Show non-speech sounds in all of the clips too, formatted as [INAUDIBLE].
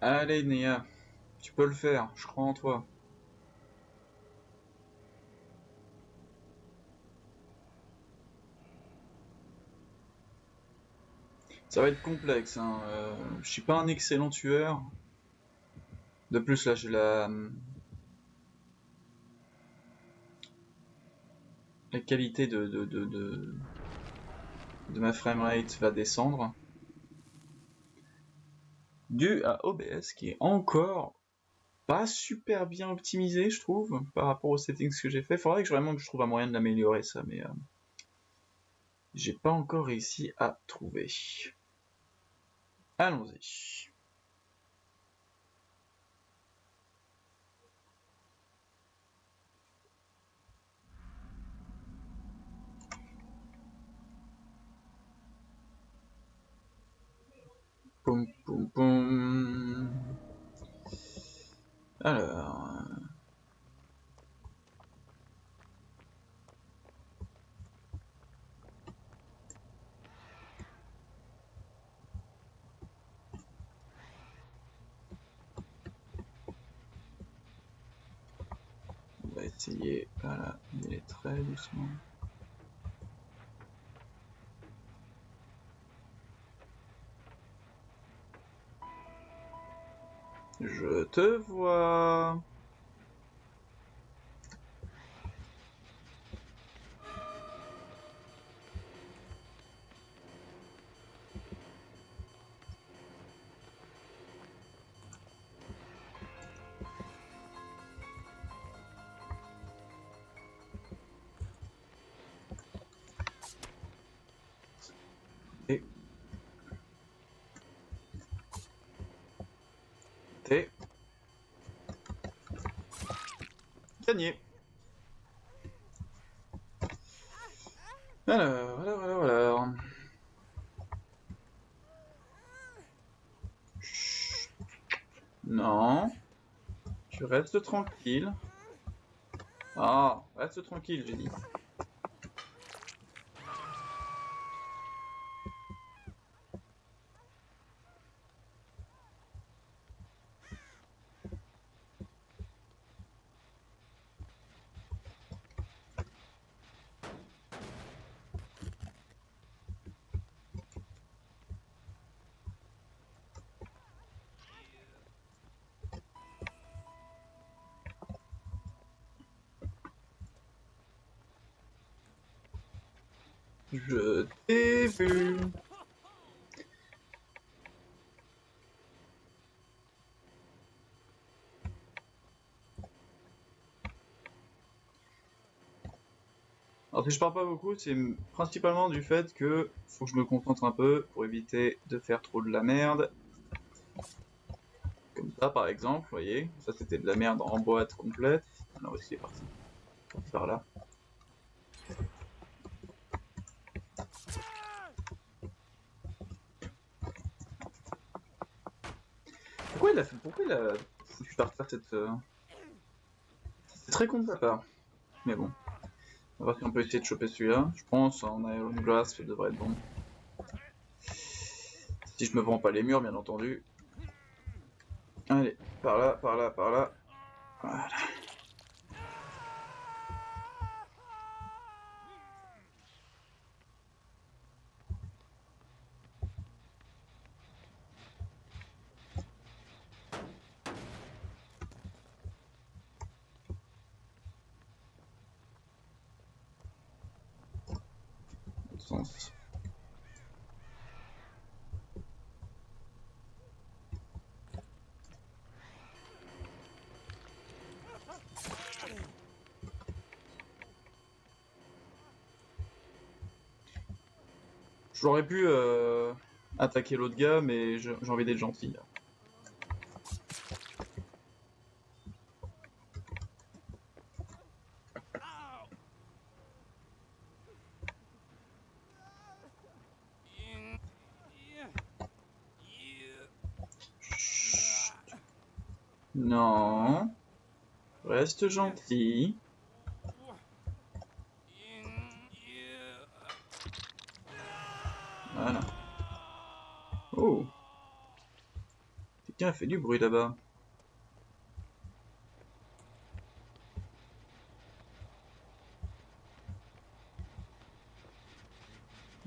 Allez, Néa, tu peux le faire, je crois en toi. Ça va être complexe, hein. Euh, je suis pas un excellent tueur. De plus, là, la... La qualité de, de, de, de, de ma framerate va descendre. Dû à OBS qui est encore pas super bien optimisé, je trouve, par rapport aux settings que j'ai fait. Faudrait que vraiment que je trouve un moyen de l'améliorer, ça, mais euh, j'ai pas encore réussi à trouver. Allons-y. Poum poum poum. Alors. On va essayer, voilà, il est très doucement. Je te vois. Gagné. Alors, alors, alors, alors. Chut. Non. Tu restes tranquille. Ah, reste tranquille, j'ai dit. Je t'ai vu. Alors si je parle pas beaucoup, c'est principalement du fait que faut que je me concentre un peu pour éviter de faire trop de la merde. Comme ça par exemple, vous voyez, ça c'était de la merde en boîte complète. Alors aussi c'est parti. Faire là. Pourquoi il a foutu cette... euh, C'est très con de sa part. Mais bon. On va voir si on peut essayer de choper celui-là. Je pense en Iron Glass, ça devrait être bon. Si je me vends pas les murs, bien entendu. Allez, par là, par là, par là. Voilà. J'aurais pu euh, attaquer l'autre gars, mais j'ai envie d'être gentil. Non. Reste gentil. Voilà. Oh. Quelqu'un a fait du bruit là-bas.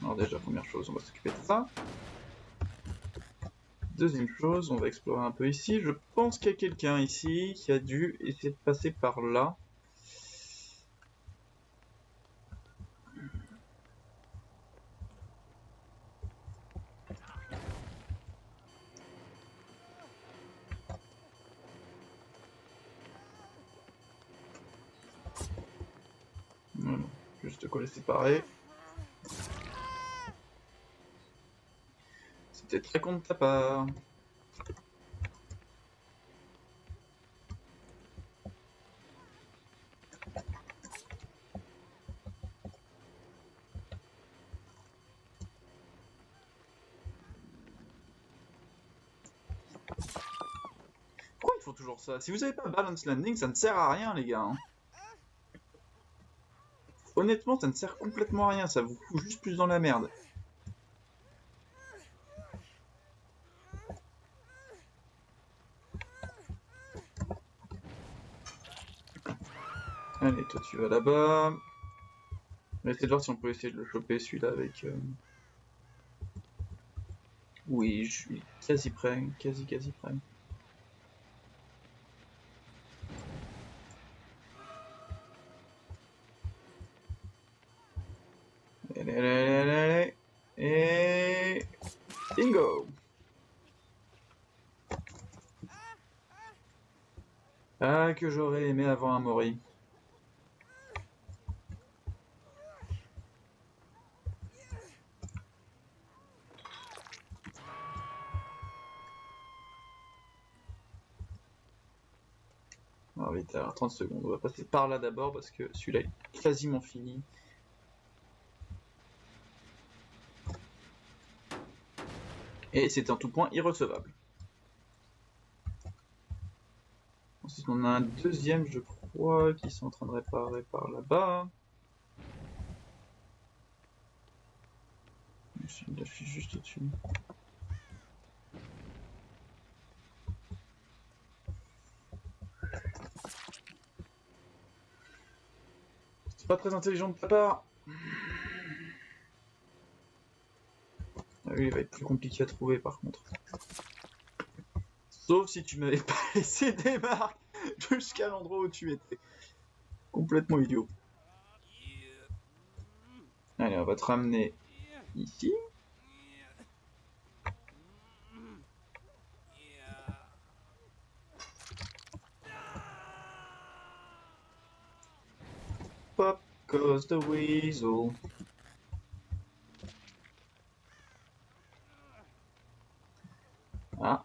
Alors déjà, première chose, on va s'occuper de ça. Deuxième chose, on va explorer un peu ici. Je pense qu'il y a quelqu'un ici qui a dû essayer de passer par là. Voilà, juste les séparer. C'était très con de ta part. Pourquoi il faut toujours ça? Si vous avez pas balance landing, ça ne sert à rien les gars. hein. Honnêtement, ça ne sert complètement à rien, ça vous fout juste plus dans la merde. Allez, toi tu vas là-bas. On va essayer de voir si on peut essayer de le choper celui-là avec... euh, Oui, je suis quasi prêt, quasi quasi prêt. Allez. Et... Bingo Ah, que j'aurais aimé avoir un Mori. Alors vite, alors 30 secondes. On va passer par là d'abord parce que celui-là est quasiment fini. Et c'est en tout point irrecevable. Ensuite, on a un deuxième, je crois, qui sont en train de réparer par là-bas. Je suis juste au-dessus. Pas très intelligent de ta part. Ah oui, il va être plus compliqué à trouver par contre. Sauf si tu m'avais [LAUGHS] pas laissé des marques jusqu'à l'endroit où tu étais. Complètement idiot. Allez, on va te ramener ici. Pop goes the weasel. Ah.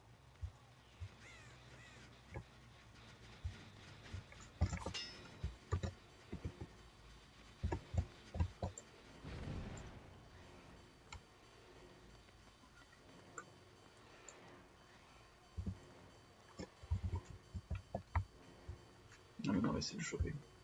Ah mais non, on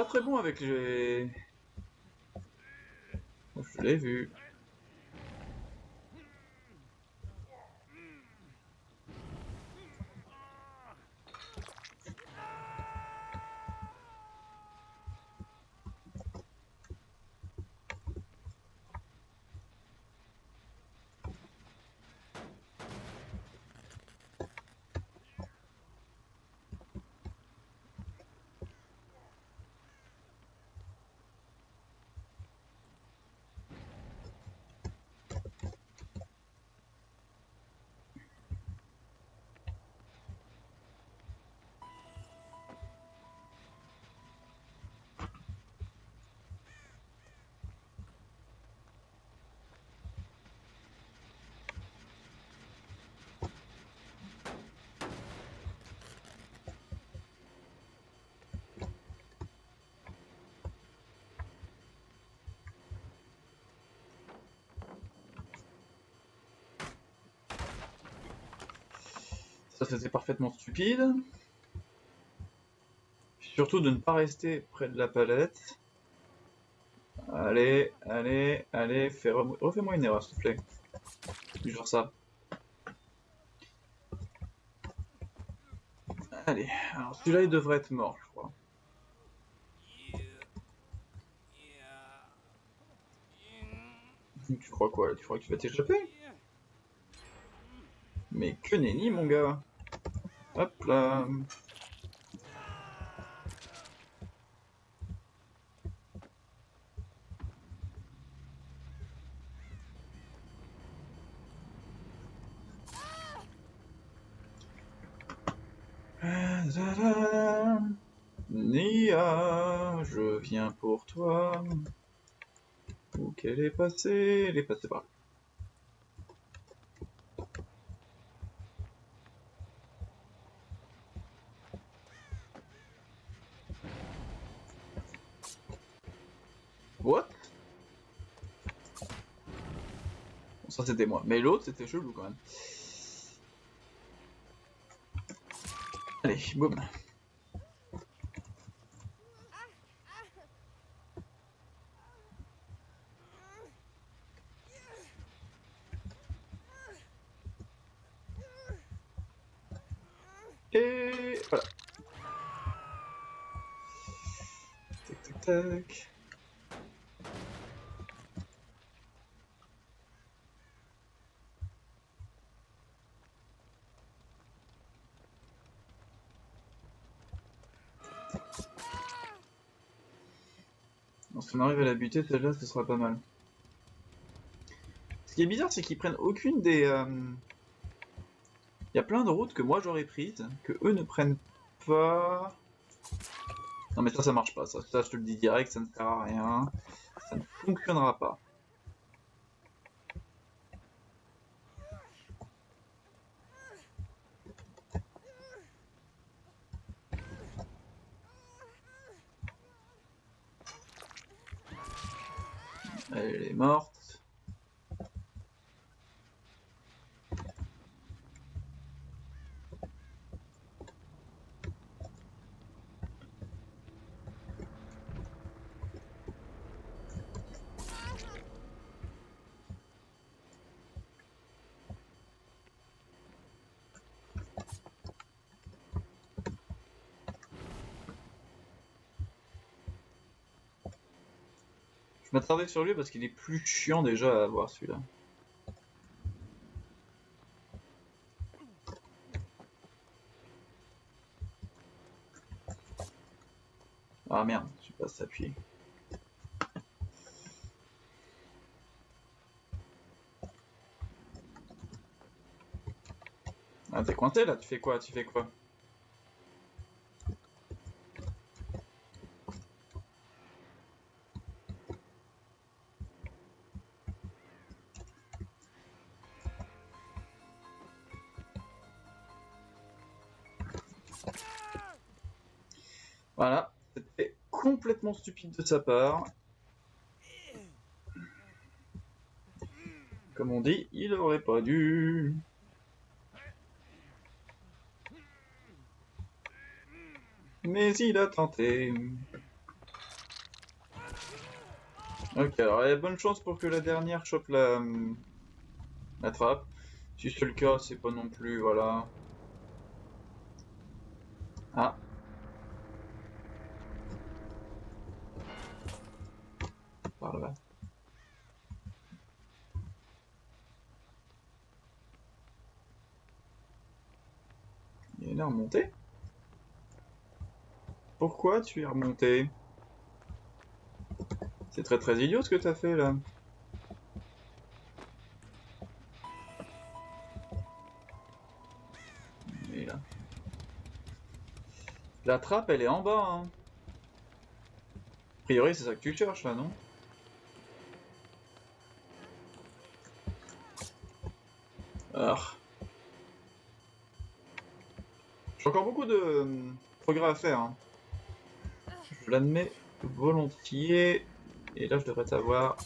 pas très bon avec les... Je l'ai vu. Ça c'était parfaitement stupide. Surtout de ne pas rester près de la palette. Allez, allez, allez, fais refais-moi une erreur s'il te plaît. Genre ça. Allez, alors celui-là il devrait être mort, je crois. Tu crois quoi Tu crois que tu vas t'échapper? Mais que nenni mon gars Hop là Nia, je viens pour toi. Où qu'elle est passée? Elle est passée par là. What? Bon, ça c'était moi. Mais l'autre c'était chelou quand même. Allez, boum. Et voilà. Tac tac tac. Si on arrive à la buter, celle-là, ce sera pas mal. Ce qui est bizarre, c'est qu'ils prennent aucune des... euh, Il y a plein de routes que moi j'aurais prises, que eux ne prennent pas... Non mais ça, ça marche pas. Ça, ça, je te le dis direct, ça ne sert à rien. Ça ne fonctionnera pas. Elle est morte. Je m'attardais sur lui parce qu'il est plus chiant déjà à avoir celui-là. Ah merde, je pas s'appuyer. Ah t'es coincé là, tu fais quoi Tu fais quoi? C'était complètement stupide de sa part. Comme on dit, il aurait pas dû. Mais il a tenté. Ok, alors il y a bonne chance pour que la dernière chope la, la trappe. Si c'est le cas, c'est pas non plus, voilà. Ah, par là. Il est remonté Pourquoi tu es remonté? C'est très très idiot ce que t'as fait là. Et là. La trappe elle est en bas hein. A priori c'est ça que tu cherches là non? encore beaucoup de euh, progrès à faire. Hein. Je l'admets volontiers. Et là, je devrais savoir.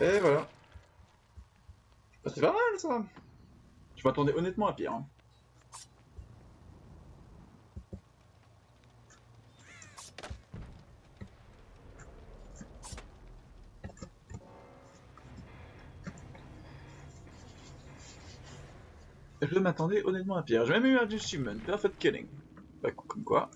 Et voilà. Bah, c'est pas mal ça. Je m'attendais honnêtement à pire. Hein. Je m'attendais honnêtement à pire. J'ai même eu un achievement, Perfect Killing. Bah, comme quoi.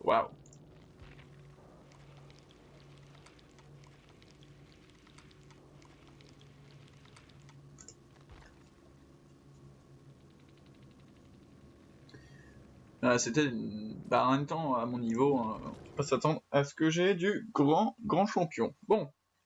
Waouh. Ah, C'était bah, en même temps à mon niveau, hein, on peut pas s'attendre à ce que j'ai du grand grand champion. Bon,